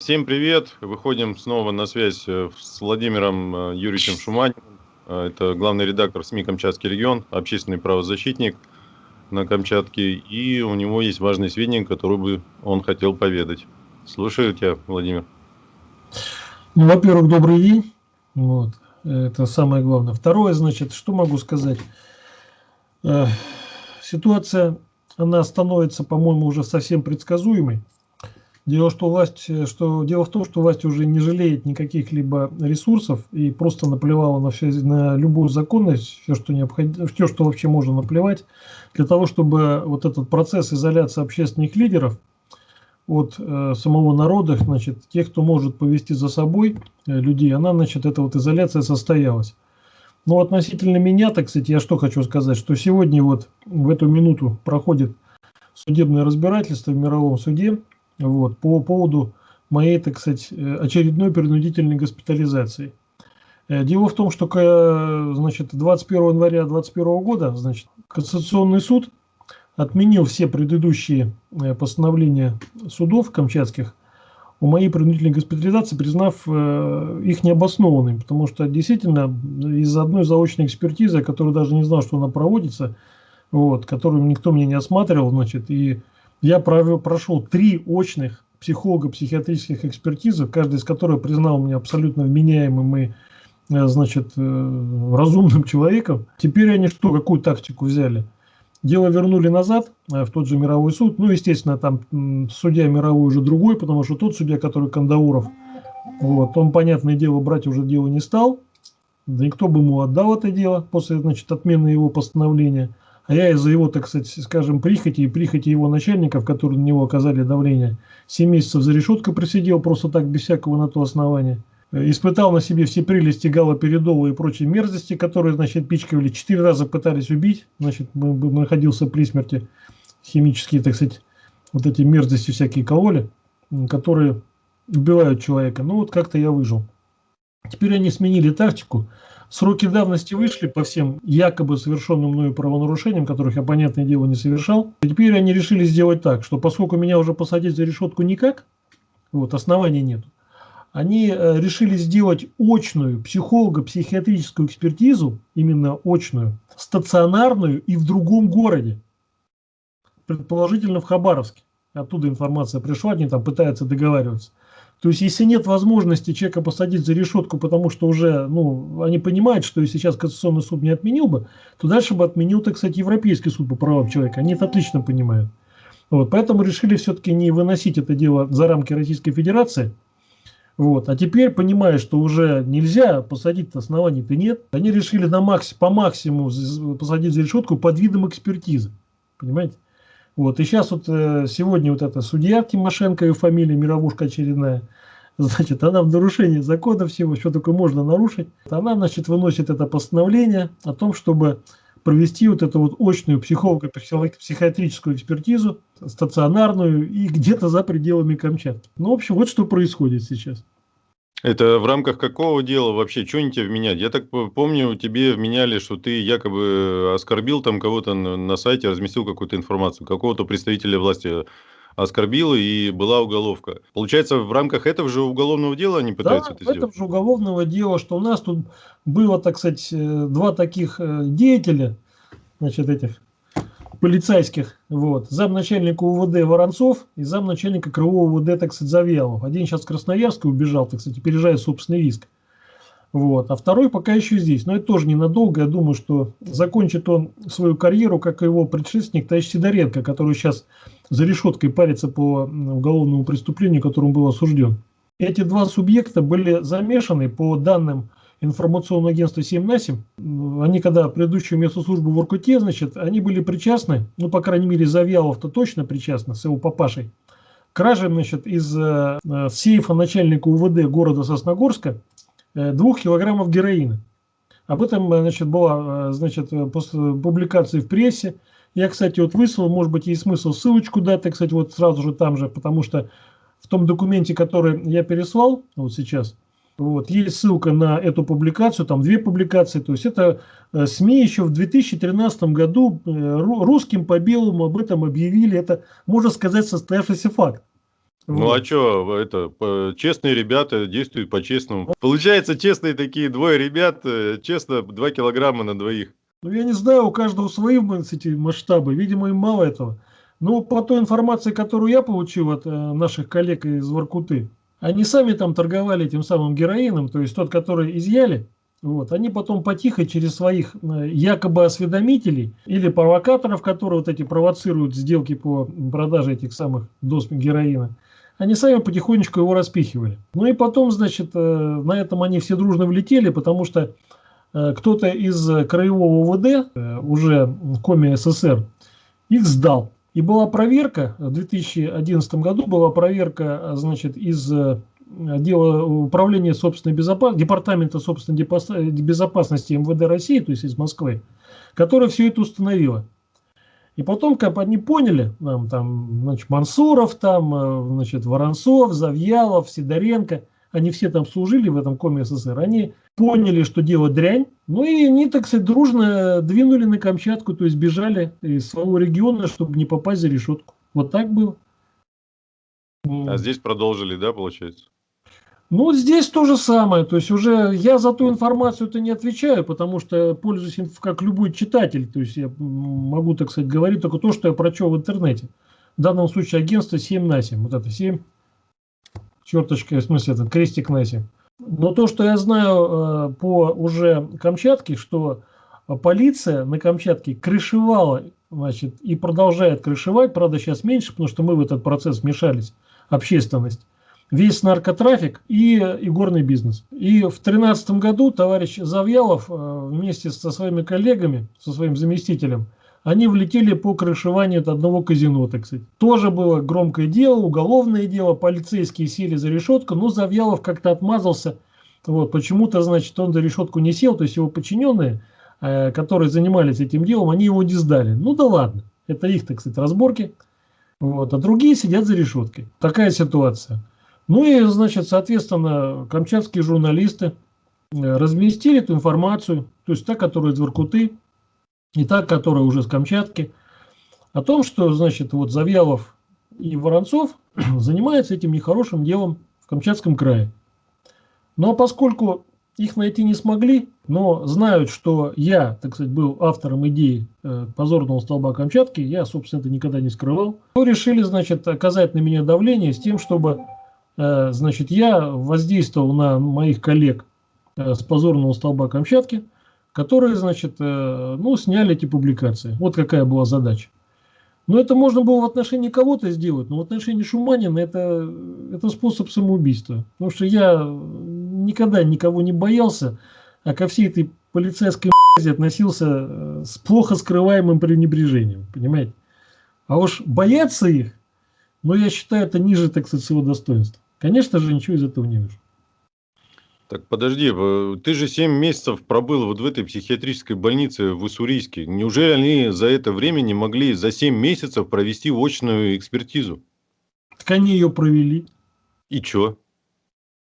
Всем привет! Выходим снова на связь э, с Владимиром э, Юрьевичем Шуманиным. Э, это главный редактор СМИ «Камчатский регион», общественный правозащитник на Камчатке. И у него есть важные сведения, которые бы он хотел поведать. Слушаю тебя, Владимир. Ну, во-первых, добрый день. Вот. Это самое главное. Второе, значит, что могу сказать? Ситуация, она становится, по-моему, уже совсем предсказуемой. Дело, что власть, что, дело в том, что власть уже не жалеет никаких либо ресурсов и просто наплевала на, все, на любую законность, все что, необходимо, все, что вообще можно наплевать, для того, чтобы вот этот процесс изоляции общественных лидеров от э, самого народа, значит, тех, кто может повести за собой э, людей, она, значит, эта вот изоляция состоялась. Но относительно меня, так сказать, я что хочу сказать, что сегодня вот в эту минуту проходит судебное разбирательство в мировом суде вот, по поводу моей, так сказать, э, очередной принудительной госпитализации. Э, дело в том, что значит, 21 января 2021 года значит, Конституционный суд отменил все предыдущие э, постановления судов камчатских о моей принудительной госпитализации, признав их необоснованными, потому что действительно из-за одной заочной экспертизы, которую даже не знал, что она проводится, вот, которую никто мне не осматривал, значит, и я провел, прошел три очных психолого-психиатрических экспертизы, каждая из которых признал меня абсолютно вменяемым и э, значит, э, разумным человеком. Теперь они что, какую тактику взяли? Дело вернули назад э, в тот же мировой суд. Ну, естественно, там судья мировой уже другой, потому что тот судья, который Кандауров, вот, он, понятное дело, брать уже дело не стал. Да никто бы ему отдал это дело после значит, отмены его постановления. А я из-за его, так сказать, скажем, прихоти и прихоти его начальников, которые на него оказали давление, 7 месяцев за решеткой просидел просто так, без всякого на то основания. Испытал на себе все прелести галоперидола и прочие мерзости, которые, значит, пичкали. Четыре раза пытались убить, значит, находился при смерти. Химические, так сказать, вот эти мерзости, всякие кололи, которые убивают человека. Ну вот как-то я выжил. Теперь они сменили тактику. Сроки давности вышли по всем якобы совершенным мною правонарушениям, которых я, понятное дело, не совершал. И теперь они решили сделать так, что поскольку меня уже посадить за решетку никак, вот, оснований нет, они э, решили сделать очную психолого-психиатрическую экспертизу, именно очную, стационарную и в другом городе, предположительно в Хабаровске. Оттуда информация пришла, они там пытаются договариваться. То есть, если нет возможности человека посадить за решетку, потому что уже, ну, они понимают, что если сейчас Конституционный суд не отменил бы, то дальше бы отменил, так сказать, Европейский суд по правам человека. Они это отлично понимают. Вот, поэтому решили все-таки не выносить это дело за рамки Российской Федерации. Вот. А теперь, понимая, что уже нельзя посадить оснований-то нет, они решили на макс, по максимуму посадить за решетку под видом экспертизы. Понимаете? Вот, и сейчас вот э, сегодня вот эта судья Тимошенко, ее фамилия, мировушка очередная, значит, она в нарушении закона всего, что такое можно нарушить, она, значит, выносит это постановление о том, чтобы провести вот эту вот очную психолого-психиатрическую экспертизу, стационарную и где-то за пределами Камчатки. Ну, в общем, вот что происходит сейчас. Это в рамках какого дела вообще? Что они тебе вменяют? Я так помню, тебе вменяли, что ты якобы оскорбил там кого-то на сайте, разместил какую-то информацию, какого-то представителя власти оскорбил и была уголовка. Получается, в рамках этого же уголовного дела они пытаются да, это сделать? в этом же уголовного дела, что у нас тут было, так сказать, э, два таких э, деятеля, значит, этих полицейских, вот, замначальника УВД Воронцов и замначальника Крылового УВД, так сказать, Завьялов. Один сейчас в Красноярске убежал, так сказать, опережает собственный риск. Вот. А второй пока еще здесь. Но это тоже ненадолго. Я думаю, что закончит он свою карьеру, как и его предшественник товарищ Сидоренко, который сейчас за решеткой парится по уголовному преступлению, которому был осужден. Эти два субъекта были замешаны по данным информационное агентство 7 на 7, они когда предыдущую местную службу в Иркуте, значит, они были причастны, ну, по крайней мере, Завьялов-то точно причастны с его папашей, краже, значит, из э, сейфа начальника УВД города Сосногорска э, двух килограммов героина. Об этом, значит, была, э, значит, после публикации в прессе. Я, кстати, вот выслал, может быть, есть смысл ссылочку дать, кстати, вот сразу же там же, потому что в том документе, который я переслал, вот сейчас, вот, есть ссылка на эту публикацию, там две публикации. То есть это э, СМИ еще в 2013 году э, русским по белому об этом объявили. Это, можно сказать, состоявшийся факт. Ну вот. а что, это честные ребята действуют по-честному. Получается, честные такие двое ребят, э, честно, два килограмма на двоих. Ну я не знаю, у каждого свои эти масштабы, видимо им мало этого. Но по той информации, которую я получил от наших коллег из Воркуты, они сами там торговали тем самым героином, то есть тот, который изъяли, вот, они потом потихо через своих э, якобы осведомителей или провокаторов, которые вот эти провоцируют сделки по продаже этих самых доз героина, они сами потихонечку его распихивали. Ну и потом, значит, э, на этом они все дружно влетели, потому что э, кто-то из краевого УВД, уже в коме СССР, их сдал. И была проверка, в 2011 году была проверка, значит, из отдела управления собственной безопасности, департамента собственной безопасности МВД России, то есть из Москвы, которая все это установила. И потом, как они поняли, там, там значит, Мансуров, там, э, значит, Воронцов, Завьялов, Сидоренко, они все там служили в этом коме СССР, они поняли, что дело дрянь, ну и они, так сказать, дружно двинули на Камчатку, то есть бежали из своего региона, чтобы не попасть за решетку. Вот так было. А здесь продолжили, да, получается? Ну, здесь то же самое. То есть уже я за ту информацию-то не отвечаю, потому что пользуюсь как любой читатель. То есть я могу, так сказать, говорить только то, что я прочел в интернете. В данном случае агентство 7 на 7. Вот это 7, черточка, в смысле, этот крестик на 7. Но то, что я знаю э, по уже Камчатке, что полиция на Камчатке крышевала, значит, и продолжает крышевать, правда, сейчас меньше, потому что мы в этот процесс вмешались, общественность весь наркотрафик и игорный бизнес. И в 2013 году товарищ Завьялов э, вместе со своими коллегами, со своим заместителем, они влетели по крышеванию одного казино, так сказать. Тоже было громкое дело, уголовное дело, полицейские сели за решетку, но Завьялов как-то отмазался. Вот, почему-то, значит, он за решетку не сел, то есть его подчиненные, э, которые занимались этим делом, они его не сдали. Ну да ладно, это их, так сказать, разборки. Вот, а другие сидят за решеткой. Такая ситуация. Ну и, значит, соответственно, камчатские журналисты э, разместили эту информацию, то есть та, которая из Воркуты, и та, которая уже с Камчатки, о том, что, значит, вот Завьялов и Воронцов занимаются этим нехорошим делом в Камчатском крае. Ну а поскольку их найти не смогли, но знают, что я, так сказать, был автором идеи э, позорного столба Камчатки, я, собственно, это никогда не скрывал, то решили, значит, оказать на меня давление с тем, чтобы Э, значит, я воздействовал на моих коллег э, с позорного столба Камчатки, которые, значит, э, ну, сняли эти публикации. Вот какая была задача. Но это можно было в отношении кого-то сделать, но в отношении Шуманина это, это способ самоубийства. Потому что я никогда никого не боялся, а ко всей этой полицейской относился с плохо скрываемым пренебрежением, понимаете? А уж бояться их, ну, я считаю, это ниже, так сказать, своего достоинства. Конечно же, ничего из этого не вижу. Так подожди, ты же 7 месяцев пробыл вот в этой психиатрической больнице в Уссурийске. Неужели они за это время не могли за 7 месяцев провести очную экспертизу? Так они ее провели. И что?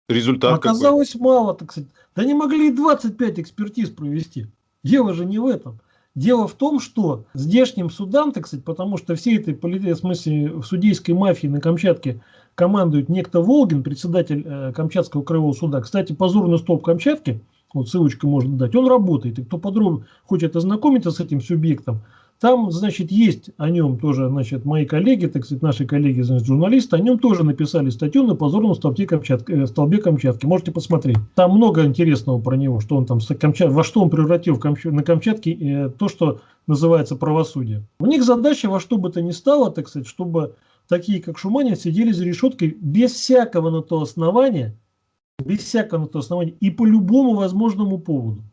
Результат Оказалось какой? мало, так сказать. Да не могли 25 экспертиз провести. Дело же не в этом. Дело в том, что здешним судам, так сказать, потому что всей этой в смысле судейской мафии на Камчатке командует некто Волгин, председатель э, Камчатского краевого суда. Кстати, позорный столб Камчатки, вот ссылочку можно дать, он работает. И кто подробно хочет ознакомиться с этим субъектом, там, значит, есть о нем тоже, значит, мои коллеги, так сказать, наши коллеги, значит, журналисты, о нем тоже написали статью на позорном столбе Камчатки. Э, столбе Камчатки. Можете посмотреть. Там много интересного про него, что он там, Камчат, во что он превратил на Камчатке э, то, что называется правосудие. У них задача во что бы то ни стало, так сказать, чтобы такие, как Шуманин, сидели за решеткой без всякого на то основания, без всякого на то основания и по любому возможному поводу.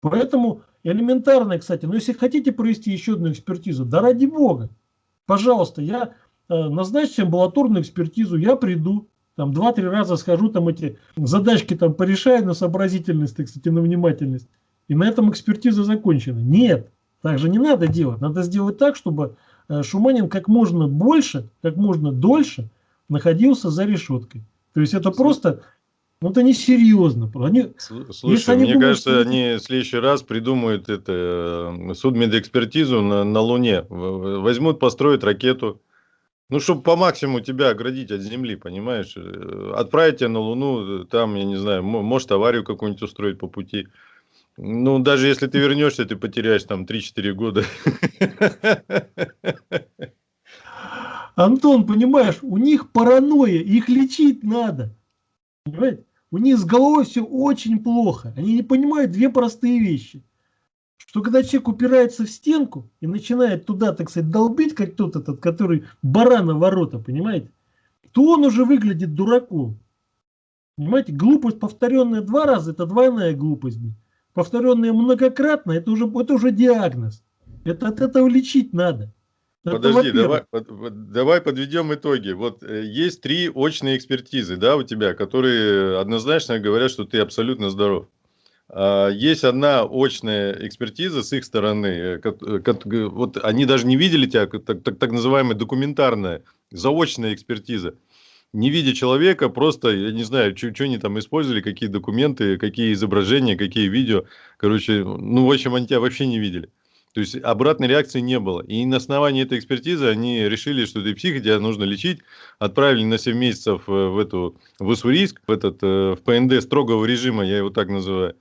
Поэтому Элементарное, кстати. Но если хотите провести еще одну экспертизу, да ради бога, пожалуйста, я э, назначьте амбулаторную экспертизу, я приду, там два-три раза схожу, там эти задачки там порешаю на сообразительность, так сказать, на внимательность. И на этом экспертиза закончена. Нет, так же не надо делать. Надо сделать так, чтобы э, Шуманин как можно больше, как можно дольше находился за решеткой. То есть это просто ну, это несерьезно. Они, Слушай, они мне думают, кажется, что... они в следующий раз придумают это, э, судмедэкспертизу на, на Луне. Возьмут, построят ракету, Ну, чтобы по максимуму тебя оградить от Земли, понимаешь? Э, отправить тебя на Луну, там, я не знаю, может аварию какую-нибудь устроить по пути. Ну, даже если ты вернешься, ты потеряешь там 3-4 года. Антон, понимаешь, у них паранойя, их лечить надо. Понимаете? У них с головой все очень плохо. Они не понимают две простые вещи. Что когда человек упирается в стенку и начинает туда, так сказать, долбить, как тот этот, который барана ворота, понимаете, то он уже выглядит дураком. Понимаете, глупость, повторенная два раза, это двойная глупость. Повторенная многократно, это уже, это уже диагноз. Это от этого лечить надо. Подожди, давай, под, давай подведем итоги. Вот э, есть три очные экспертизы, да, у тебя, которые однозначно говорят, что ты абсолютно здоров. А, есть одна очная экспертиза с их стороны. Э, э, вот они даже не видели тебя, так, так, так называемая документарная, заочная экспертиза. Не видя человека, просто, я не знаю, что они там использовали, какие документы, какие изображения, какие видео. Короче, ну, в общем, они тебя вообще не видели. То есть обратной реакции не было. И на основании этой экспертизы они решили, что ты псих, тебя нужно лечить. Отправили на 7 месяцев э, в эту в Уссурийск, в этот э, в ПНД строгого режима, я его так называю.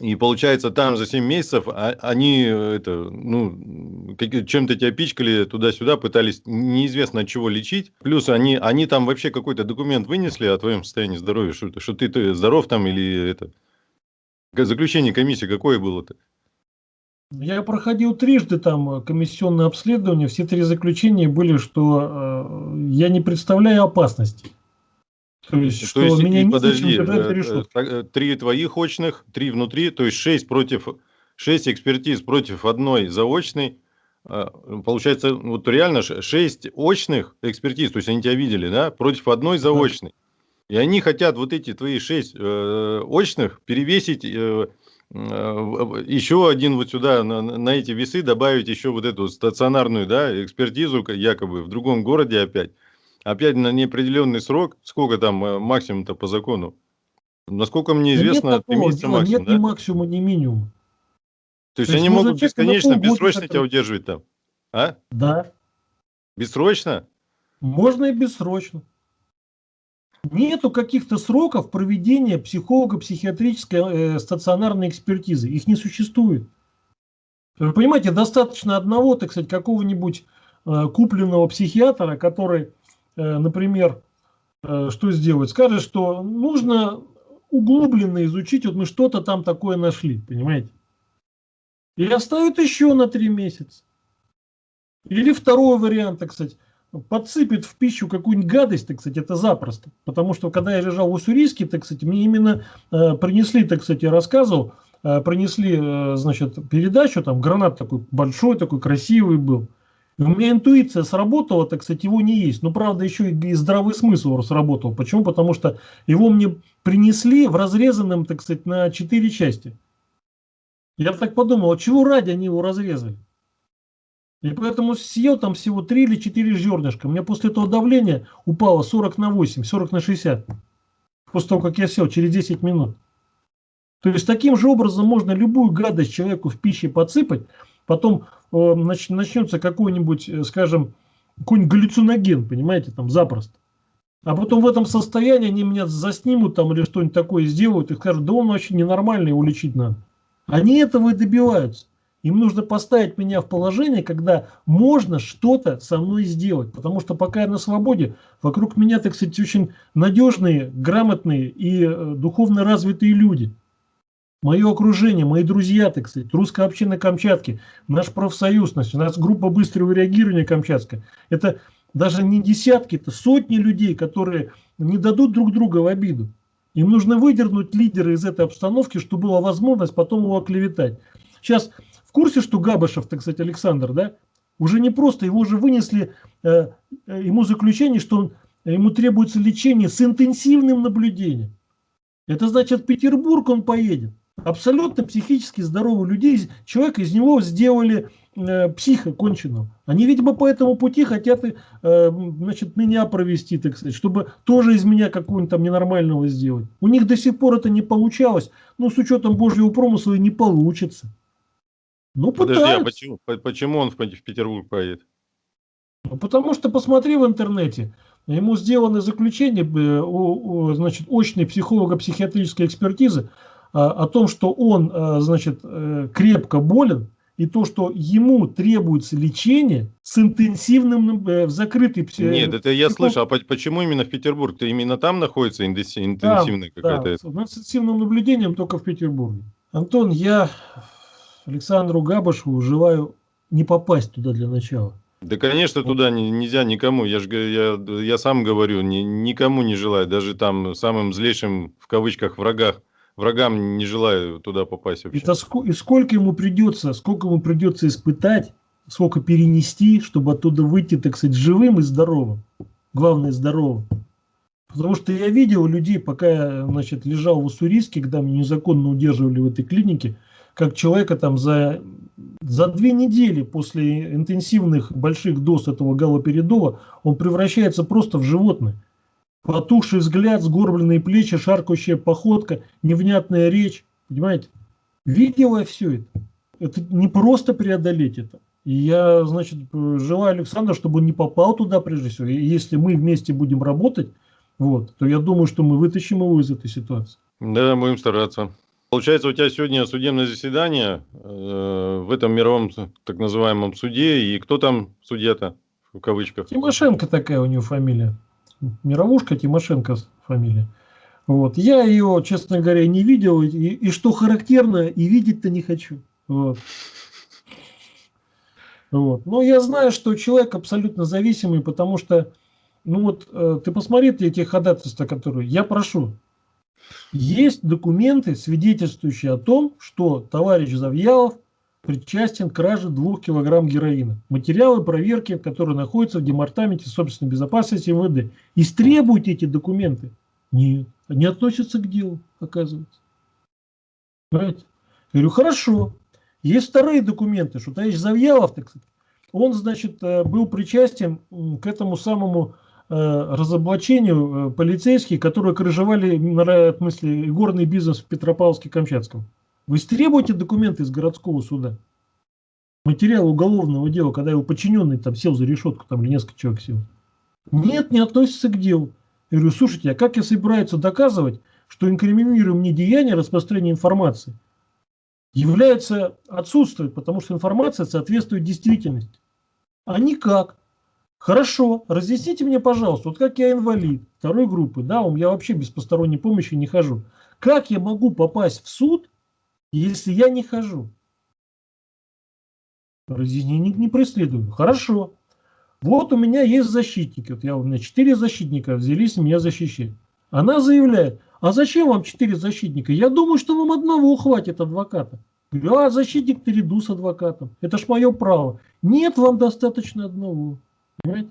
И получается, там за 7 месяцев а, они э, это, ну, чем-то тебя пичкали туда-сюда, пытались неизвестно от чего лечить. Плюс они, они там вообще какой-то документ вынесли о твоем состоянии здоровья, что, что ты, ты здоров там или это. Заключение комиссии какое было-то? Я проходил трижды там э, комиссионное обследование. Все три заключения были, что э, я не представляю опасности. То есть, то что есть меня не подожди, э, э, три твоих очных, три внутри, то есть шесть против шесть экспертиз против одной заочной. Получается, вот реально шесть очных экспертиз, то есть они тебя видели, да, против одной заочной. И они хотят вот эти твои шесть э, очных перевесить э, еще один вот сюда, на, на эти весы добавить еще вот эту стационарную да, экспертизу, якобы в другом городе опять. Опять на неопределенный срок, сколько там э, максимум-то по закону? Насколько мне известно, нет 3 месяца максимум, Нет да? ни максимума, ни минимума. То есть, То есть они могут бесконечно, бессрочно тебя удерживать там? А? Да. Бессрочно? Можно и бессрочно. Нету каких-то сроков проведения психолого-психиатрической э, стационарной экспертизы. Их не существует. Вы понимаете, достаточно одного, так сказать, какого-нибудь э, купленного психиатра, который, э, например, э, что сделает? Скажет, что нужно углубленно изучить, вот мы что-то там такое нашли, понимаете? И оставит еще на три месяца. Или второй вариант, так сказать, подсыпет в пищу какую-нибудь гадость, так сказать, это запросто. Потому что, когда я лежал в Уссурийске, так сказать, мне именно э, принесли, так сказать, я рассказывал, э, принесли, э, значит, передачу, там гранат такой большой, такой красивый был. И у меня интуиция сработала, так сказать, его не есть. Но, правда, еще и здравый смысл сработал. Почему? Потому что его мне принесли в разрезанном, так сказать, на четыре части. Я так подумал, а чего ради они его разрезали? И поэтому съел там всего 3 или 4 зернышка. У меня после этого давление упало 40 на 8, 40 на 60. После того, как я сел, через 10 минут. То есть таким же образом можно любую гадость человеку в пище подсыпать, потом э, нач, начнется какой-нибудь, э, скажем, какой-нибудь галлюциноген, понимаете, там запросто. А потом в этом состоянии они меня заснимут там или что-нибудь такое сделают и скажут, да он вообще ненормальный, его лечить надо. Они этого и добиваются. Им нужно поставить меня в положение, когда можно что-то со мной сделать. Потому что пока я на свободе, вокруг меня, так сказать, очень надежные, грамотные и э, духовно развитые люди. Мое окружение, мои друзья, так сказать, русская община Камчатки, наш профсоюз, у нас группа быстрого реагирования Камчатска. Это даже не десятки, это сотни людей, которые не дадут друг друга в обиду. Им нужно выдернуть лидера из этой обстановки, чтобы была возможность потом его оклеветать. Сейчас курсе, что Габышев, так сказать, Александр, да, уже не просто, его уже вынесли, э, э, ему заключение, что он, ему требуется лечение с интенсивным наблюдением. Это значит, в Петербург он поедет. Абсолютно психически здоровых людей, человек из него сделали э, психа конченого. Они, видимо, по этому пути хотят э, значит, меня провести, так сказать, чтобы тоже из меня какого-нибудь там ненормального сделать. У них до сих пор это не получалось, но с учетом Божьего промысла и не получится. Ну, Подожди, а почему, почему он в Петербург поедет? Ну, потому что посмотри в интернете, ему сделаны заключения, э, значит, очной психолого-психиатрической экспертизы а, о том, что он, а, значит, э, крепко болен, и то, что ему требуется лечение с интенсивным э, в закрытой Нет, это я слышал. А почему именно в Петербург? Ты именно там находится интенсивная какая-то? Да, с интенсивным наблюдением только в Петербурге. Антон, я Александру Габашеву желаю не попасть туда для начала. Да, конечно, туда не, нельзя никому. Я же я, я сам говорю, ни, никому не желаю, даже там самым злейшим в кавычках врагах врагам не желаю туда попасть вообще. И, и сколько ему придется, сколько ему придется испытать, сколько перенести, чтобы оттуда выйти, так сказать, живым и здоровым. Главное, здоровым. Потому что я видел людей, пока я значит, лежал в Уссурийске, когда меня незаконно удерживали в этой клинике, как человека там за, за две недели после интенсивных больших доз этого галоперидола, он превращается просто в животное. Потухший взгляд, сгорбленные плечи, шаркающая походка, невнятная речь. Понимаете? Видел я все это. Это не просто преодолеть это. И я, значит, желаю Александру, чтобы он не попал туда прежде всего. И если мы вместе будем работать, вот, то я думаю, что мы вытащим его из этой ситуации. Да, будем стараться. Получается, у тебя сегодня судебное заседание э, в этом мировом так называемом суде. И кто там судья-то, в кавычках? Тимошенко такая у него фамилия. Мировушка Тимошенко фамилия. Вот. Я ее, честно говоря, не видел, и, и что характерно, и видеть-то не хочу. Вот. Вот. Но я знаю, что человек абсолютно зависимый, потому что, ну вот, э, ты посмотри эти ходатайства, которые я прошу. Есть документы, свидетельствующие о том, что товарищ Завьялов причастен к краже 2 килограмм героина. Материалы проверки, которые находятся в Департаменте собственной безопасности МВД. Истребуйте эти документы. Нет, они относятся к делу, оказывается. Понимаете? Я говорю, хорошо. Есть вторые документы, что товарищ Завьялов, так сказать, он, значит, э, был причастен к этому самому разоблачению э, полицейских, которые крыжевали, в смысле, горный бизнес в Петропавловске-Камчатском. Вы истребуете документы из городского суда. Материал уголовного дела, когда его подчиненный там сел за решетку, там или несколько человек сел. Нет, не относится к делу. Я говорю, слушайте, а как я собираюсь доказывать, что инкриминируемые деяния распространения информации является отсутствует, потому что информация соответствует действительности. А никак. Хорошо, разъясните мне, пожалуйста, вот как я инвалид второй группы, да, я вообще без посторонней помощи не хожу. Как я могу попасть в суд, если я не хожу? Разъяснений не преследую. Хорошо. Вот у меня есть защитники. Вот я, у меня четыре защитника взялись меня защищать. Она заявляет, а зачем вам четыре защитника? Я думаю, что вам одного хватит адвоката. Говорю, а защитник перейду с адвокатом. Это ж мое право. Нет, вам достаточно одного. Понимаете?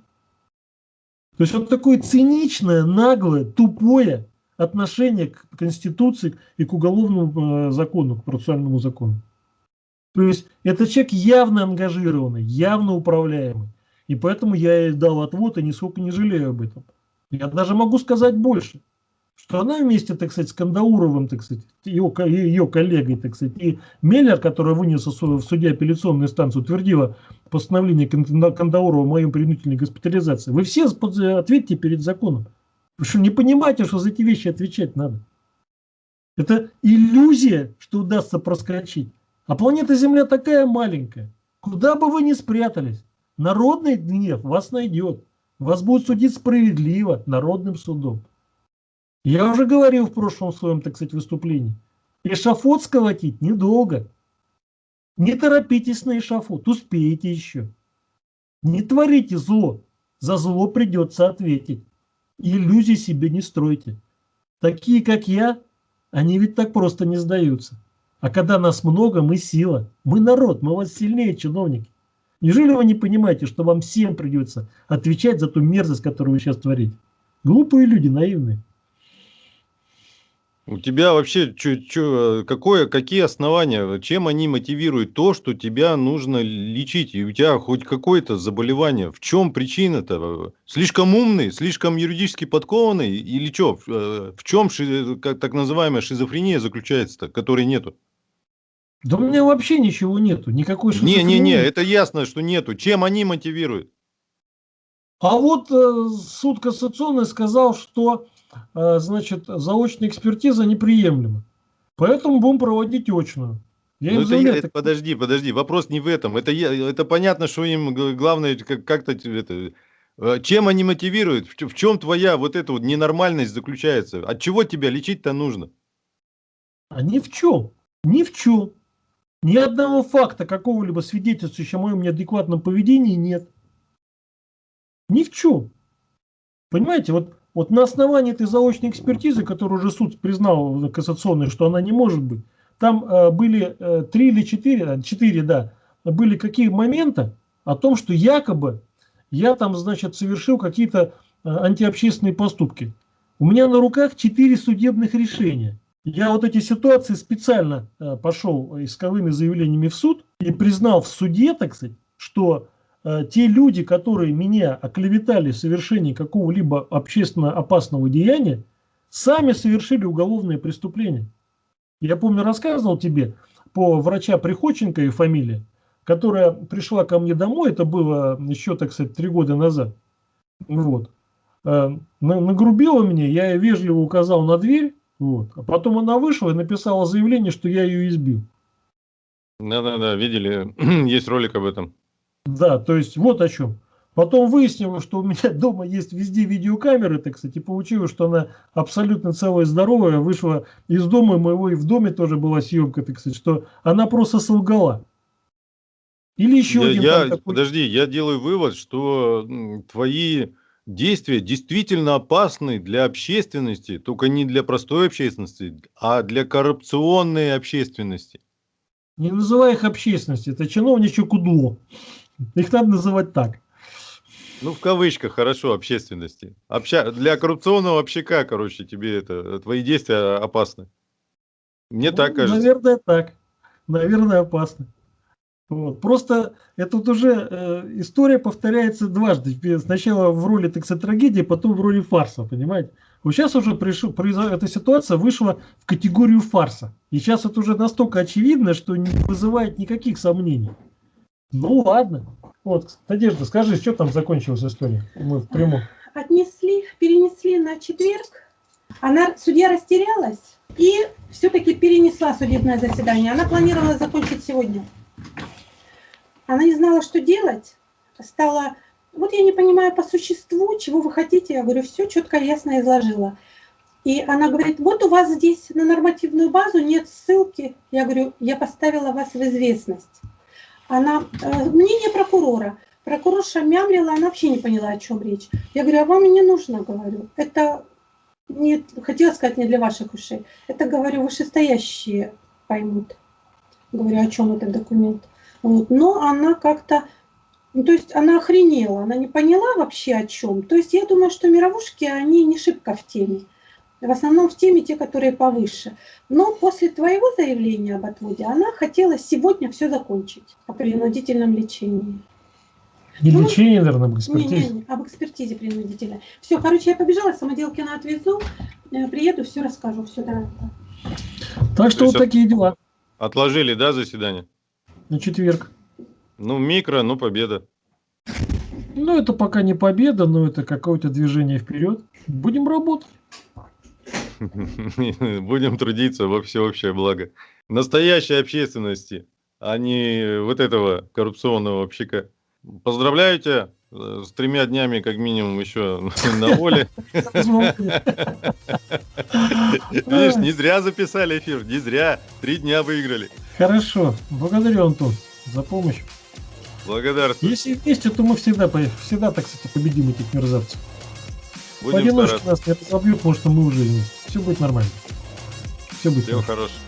То есть вот такое циничное, наглое, тупое отношение к Конституции и к уголовному э, закону, к процессуальному закону. То есть это человек явно ангажированный, явно управляемый. И поэтому я ей дал отвод и нисколько не жалею об этом. Я даже могу сказать больше, что она вместе, так сказать, с Кандауровым, так сказать, ее, ее коллегой, так сказать, и Меллер, который вынес в суде апелляционную инстанцию, утвердила постановление Кандаурова о моем принудительной госпитализации. Вы все ответьте перед законом. Вы что, не понимаете, что за эти вещи отвечать надо? Это иллюзия, что удастся проскочить. А планета Земля такая маленькая. Куда бы вы ни спрятались, народный гнев вас найдет. Вас будет судить справедливо народным судом. Я уже говорил в прошлом своем, так сказать, выступлении. Эшафот сколотить недолго. Не торопитесь на эшафот, успеете еще. Не творите зло, за зло придется ответить. Иллюзий себе не стройте. Такие, как я, они ведь так просто не сдаются. А когда нас много, мы сила. Мы народ, мы вас сильнее, чиновники. Неужели вы не понимаете, что вам всем придется отвечать за ту мерзость, которую вы сейчас творите? Глупые люди, наивные. У тебя вообще чё, чё, какое, какие основания, чем они мотивируют то, что тебя нужно лечить? И у тебя хоть какое-то заболевание. В чем причина-то? Слишком умный, слишком юридически подкованный? Или что? В, в чем ши, как, так называемая шизофрения заключается-то, которой нету? Да у меня вообще ничего нету, никакой шизофрении. Не-не-не, это ясно, что нету. Чем они мотивируют? А вот э, суд кассационный сказал, что э, значит, заочная экспертиза неприемлема. Поэтому будем проводить очную. Я ну, это, я, это, подожди, подожди, вопрос не в этом. Это, это понятно, что им главное как-то это, э, чем они мотивируют, в, в чем твоя вот эта вот ненормальность заключается? От чего тебя лечить-то нужно? А ни в чем, ни в чем. Ни одного факта какого-либо свидетельствующего о моем неадекватном поведении нет. Ни в чем. Понимаете, вот, вот на основании этой заочной экспертизы, которую уже суд признал кассационной, что она не может быть, там э, были э, три или четыре, э, четыре, да, были какие моменты о том, что якобы я там, значит, совершил какие-то э, антиобщественные поступки. У меня на руках четыре судебных решения. Я вот эти ситуации специально э, пошел исковыми заявлениями в суд и признал в суде, так сказать, что те люди, которые меня оклеветали в совершении какого-либо общественно опасного деяния, сами совершили уголовное преступление. Я помню, рассказывал тебе по врача Приходченко и фамилии, которая пришла ко мне домой, это было еще, так сказать, три года назад. Вот. Э, нагрубила мне, я вежливо указал на дверь, вот. А потом она вышла и написала заявление, что я ее избил. Да-да-да, видели, есть ролик об этом. Да, то есть вот о чем. Потом выяснилось, что у меня дома есть везде видеокамеры, так кстати, получилось, что она абсолютно целая здоровая, вышла из дома моего, и в доме тоже была съемка, так сказать, что она просто солгала. Или еще я, один... Я, такой... Подожди, я делаю вывод, что твои действия действительно опасны для общественности, только не для простой общественности, а для коррупционной общественности. Не называй их общественностью, это чиновничье кудло. Их надо называть так. Ну, в кавычках, хорошо, общественности. Обща... Для коррупционного общака, короче, тебе это, твои действия опасны. Мне ну, так кажется. Наверное, так. Наверное, опасно. Вот. Просто это вот уже э, история повторяется дважды. Сначала в роли, так сказать, трагедии, потом в роли фарса, понимаете? Вот сейчас уже пришел, эта ситуация вышла в категорию фарса. И сейчас это уже настолько очевидно, что не вызывает никаких сомнений. Ну ладно. Вот, Надежда, скажи, что там закончилась история? Мы в прямом. Отнесли, перенесли на четверг. Она, судья растерялась и все-таки перенесла судебное заседание. Она планировала закончить сегодня. Она не знала, что делать. Стала, вот я не понимаю по существу, чего вы хотите. Я говорю, все четко, ясно изложила. И она говорит, вот у вас здесь на нормативную базу нет ссылки. Я говорю, я поставила вас в известность она, э, мнение прокурора. Прокурорша мямлила, она вообще не поняла, о чем речь. Я говорю, а вам не нужно, говорю. Это, не, хотела сказать, не для ваших ушей. Это, говорю, вышестоящие поймут. Говорю, о чем этот документ. Вот. Но она как-то, ну, то есть она охренела, она не поняла вообще о чем. То есть я думаю, что мировушки, они не шибко в теме. В основном в теме те, которые повыше. Но после твоего заявления об отводе она хотела сегодня все закончить о принудительном лечении. Не ну, лечение, наверное, об экспертизе. Не, не, не, об экспертизе принудительной. Все, короче, я побежала, самоделки на отвезу, э, приеду, все расскажу, все, давай. Так что вот такие дела. Отложили, да, заседание? На четверг. Ну, микро, ну, победа. Ну, это пока не победа, но это какое-то движение вперед. Будем работать. Будем трудиться во всеобщее благо. Настоящей общественности, а не вот этого коррупционного общака. Поздравляю тебя э, с тремя днями, как минимум, еще на воле. Видишь, не зря записали эфир, не зря. Три дня выиграли. Хорошо. Благодарю, Антон, за помощь. Благодарствую. Если вместе, то мы всегда, всегда, так сказать, победим этих мерзавцев. Будем Поодиночке нас не разобьют, потому что мы уже Все будет нормально. Все будет Всего хорошего.